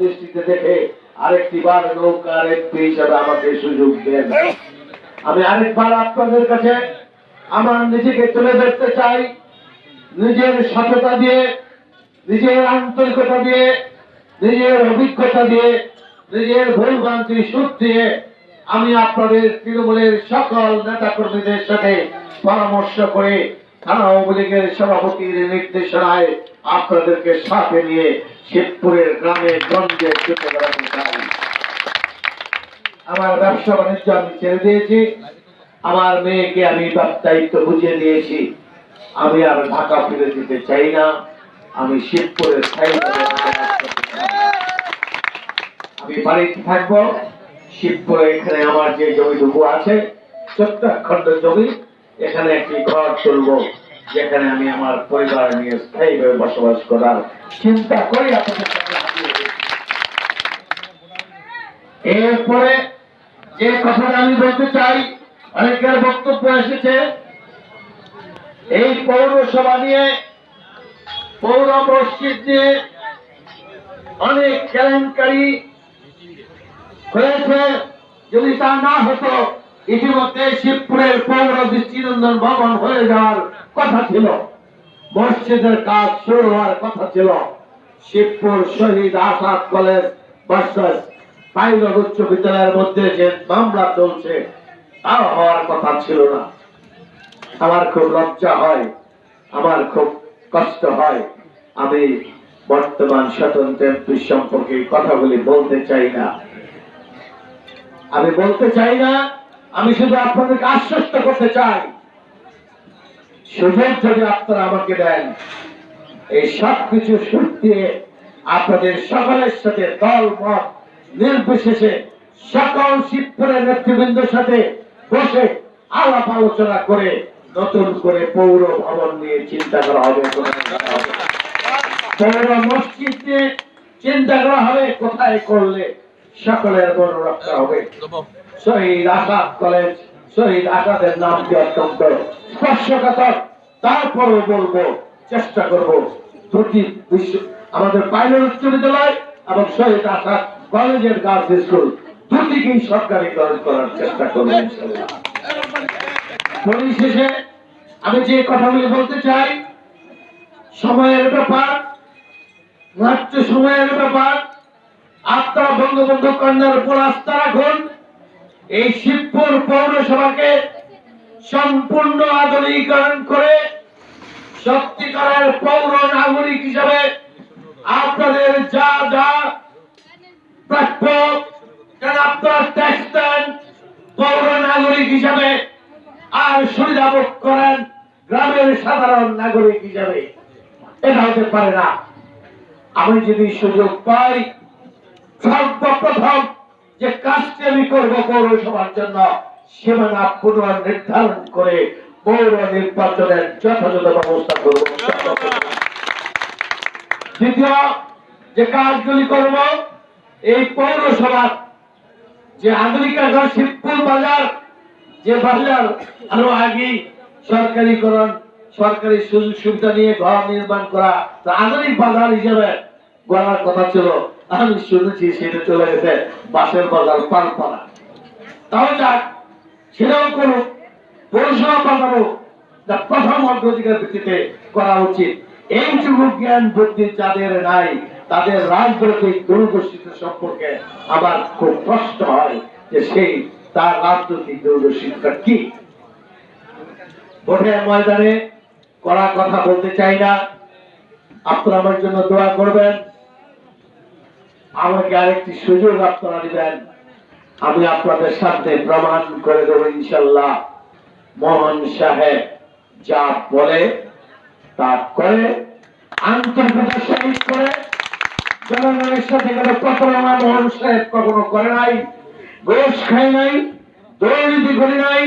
দৃষ্টিতে দেখে আরেকটি বার নৌকার একটি হিসাবে আমাকে সুযোগ দেন। আমি আরেকবার আপনাদের কাছে আমার নিজেকে তুলে ধরতে চাই। নিজের সততা দিয়ে, নিজের আন্তরিকতা দিয়ে, নিজের অভিজ্ঞতা দিয়ে, নিজের ভুল ভ্রান্তি সুখ দিয়ে আমি আপনাদের তৃণমূলের সকল নেতা কর্মীদের সাথে পরামর্শ করে থানা সভাপতির নির্দেশনায় আপনাদেরকে সাথে নিয়ে শিবপুরের গ্রামে গঞ্জে বেড়াতে চাই। আমার ব্যবসা বাণিজ্য আমি ছেড়ে দিয়েছি। আমার মেয়েকে আমি দায়িত্ব বুঝিয়ে দিয়েছি। আমি আর ঢাকা ফিরে যেতে চাই না। আমি শিবপুরের। আমি বাড়িতে থাকব। শিবপুরে এখানে আমার যে জমিটুকু আছে খণ্ড জমি এখানে একটি ঘর তুলবো যেখানে আমি আমার পরিবার নিয়ে স্থায়ীভাবে বসবাস করার চিন্তা করি। এরপরে যে কথাটা আমি বলতে চাই, অনেকের বক্তব্য এসেছে, এই পৌরসভা নিয়ে, পৌর মসজিদ নিয়ে অনেক কেলেঙ্কারি হয়েছে, যদি তা না হতো ইতিমধ্যে শিবপুরের পৌর দৃষ্টিনন্দন ভবন হয়ে যাওয়ার কথা ছিল। মসজিদের কাজ শুরু হওয়ার কথা ছিল। Shibpur Shahid Asad college versus pilot উচ্চ বিদ্যালয়ের মধ্যে যে মামলা চলছে, তাও হওয়ার কথা ছিল না। আমার খুব লজ্জা হয়, আমার খুব কষ্ট হয়। আমি বর্তমান স্বতন্ত্র এমপি সম্পর্কে কথাগুলি বলতে চাই না। আমি বলতে চাই না আমি শুধু আপনাদেরকে আশ্বস্ত করতে চাই, সুযোগ যদি আপনারা আমাকে দেন, এই সব কিছু দিয়ে আপনাদের সকলের সাথে দল, মত, নির্বিশেষে সকল শিবপুরের নেতৃবৃন্দের সাথে বসে আলাপ আলোচনা করে নতুন করে পৌর ভবন নিয়ে চিন্তা করা হবে পৌর মসজিদ নিয়ে চিন্তা করা হবে, কোথায় করলে সকলের মন রক্ষা হবে? শহীদ আসাদ কলেজ, শহীদ আসাদের নামটি অত্যন্ত স্পর্শকাতর? তারপরও বলব, চেষ্টা করব, দুটি বিশ্ব, আমাদের পাইলট উচ্চ বিদ্যালয় এবং শহীদ আসাদ কলেজের গার্লস স্কুল, দুটিকেই সরকারিকরণ করার চেষ্টা করব পরিশেষে আমি যে কথাগুলি বলতে চাই, সময়ের ব্যাপার মাত্র সময়ের ব্যাপার আপনারা বঙ্গবন্ধু কন্যার উপর আস্থা রাখুন এই শিবপুর পৌরসভাকে সম্পূর্ণ আধুনিকরণ করে সত্যিকারের পৌর নাগরিক হিসাবে আপনাদের যা যা প্রাপ্য আপনারা ট্যাক্স দেন, পৌর নাগরিক হিসাবে আর সুবিধা ভোগ করেন গ্রামের সাধারণ নাগরিক হিসাবে। এটা হতে পারে না। আমি যদি সুযোগ পাই, সর্বপ্রথম যে কাজটি আমি করব পৌরসভার জন্য, সীমানা পুনর্নির্ধারণ করে পৌর নির্বাচনের যথাযথ ব্যবস্থা করব। দ্বিতীয়, যে কাজগুলি করব, এই পৌরসভার যে আধুনিকাকরণ শিবপুর বাজার, যে বাজার আরও আগে সরকারিকরণ, সরকারি সুযোগ সুবিধা নিয়ে ঘর নির্মাণ করা আধুনিক বাজার হিসেবে গড়ার কথা ছিল, আমি শুনেছি সেটা চলে গেছে বাসের বাজার পালপাড়া। তাও যাক, সেটাও করুক পৌরসভা বাজারও যা প্রথম অগ্রাধিকার ভিত্তিতে করা উচিত। এইটুকু জ্ঞান, বুদ্ধি যাদের নাই, তাদের রাজনৈতিক দূরদর্শিতা সম্পর্কে আমার খুব কষ্ট হয় যে সেই, তার রাজনৈতিক দূরদর্শিতা কি? ভোটের ময়দানে করা কথা বলতে চাই না। আপনারা আমার জন্য দোয়া করবেন। আমাকে আরেকটি সুযোগ আপনারা দিবেন। আমি আপনাদের সাথে প্রমাণ করে দেবো ইনশাল্লাহ মোহন সাহেব যা বলে তা করে করে, জনগণের সাথে কোনো প্রতারণা মোহন সাহেব কখনো করে নাই ঘোষ খাই নাই, দুর্নীতি করে নাই,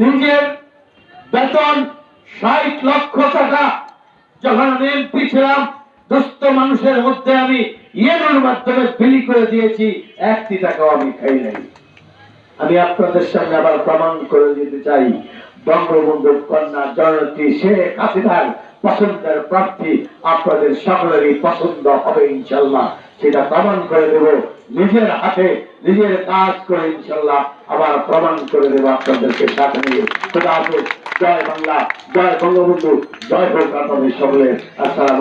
নিজের বেতন ষাট লক্ষ টাকা যখন আমি ছিলাম দুস্থ মানুষের মধ্যে আমি ইয়েনোর মাধ্যমে বিলি করে দিয়েছি, একটি টাকাও আমি খাই নাই। আমি আপনাদের সামনে আবার প্রমাণ করে দিতে চাই, বঙ্গবন্ধু কন্যা জননেত্রী শেখ হাসিনার পছন্দের প্রার্থী আপনাদের সকলেরই পছন্দ হবে ইনশাল্লাহ। সেটা প্রমাণ করে দেব, নিজের হাতে নিজের কাজ করে ইনশাল্লাহ আবার প্রমাণ করে দেব আপনাদেরকে সাথে নিয়ে। খোদা হাফেজ, জয় বাংলা, জয় বঙ্গবন্ধু, জয় হোক আপনাদের সকলের। আসসালাম